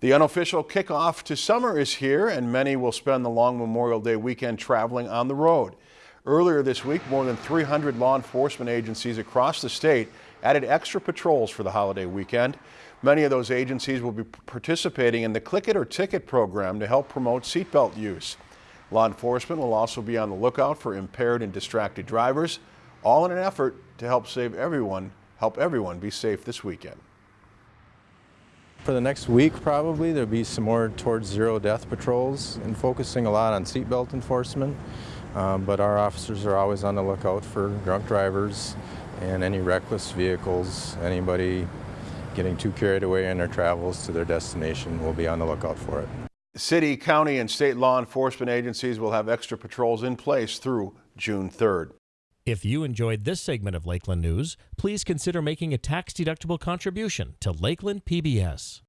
The unofficial kickoff to summer is here and many will spend the long Memorial Day weekend traveling on the road. Earlier this week, more than 300 law enforcement agencies across the state added extra patrols for the holiday weekend. Many of those agencies will be participating in the Click It or Ticket program to help promote seatbelt use. Law enforcement will also be on the lookout for impaired and distracted drivers, all in an effort to help save everyone, help everyone be safe this weekend. For the next week probably there'll be some more towards zero death patrols and focusing a lot on seatbelt enforcement. Um, but our officers are always on the lookout for drunk drivers and any reckless vehicles. Anybody getting too carried away in their travels to their destination will be on the lookout for it. City, county, and state law enforcement agencies will have extra patrols in place through June 3rd. If you enjoyed this segment of Lakeland News, please consider making a tax-deductible contribution to Lakeland PBS.